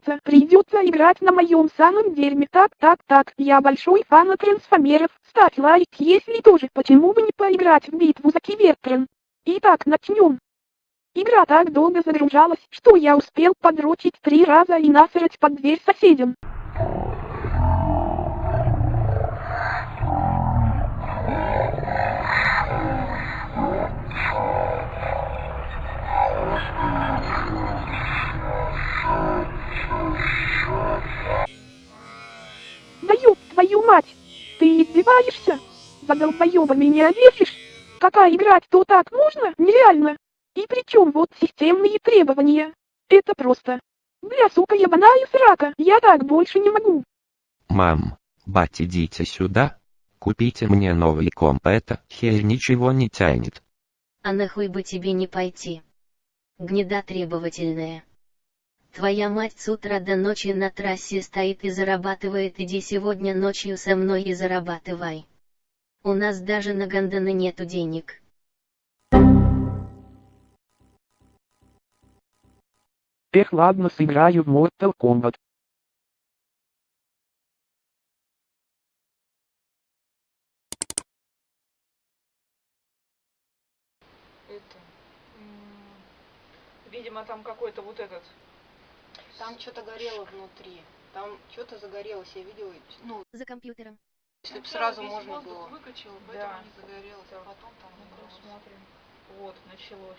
разумеется, придется играть на моем самом дерьме. Так, так, так, я большой фан трансформеров. Ставь лайк, если тоже, почему бы не поиграть в битву за Кибертрон. Итак, начнем. Игра так долго загружалась, что я успел подрочить три раза и насрать под дверь соседям. Мать! Ты издеваешься? За долбоёба меня весишь? Какая играть то так можно? Нереально! И причем вот системные требования. Это просто. Бля, сука, ебаная срака, я так больше не могу. Мам, бать идите сюда. Купите мне новый комп, это хер ничего не тянет. А нахуй бы тебе не пойти? Гнеда требовательная. Твоя мать с утра до ночи на трассе стоит и зарабатывает, иди сегодня ночью со мной и зарабатывай. У нас даже на ганданы нету денег. Эх, ладно, сыграю в Mortal Kombat. это, видимо, там какой-то вот этот, Там что-то горело внутри. Там что-то загорелось, я видела. Ну, За компьютером. если бы Ну, сразу можно было. выкачал, Поэтому да. не загорелось, а потом там смотрим. Вот, началось.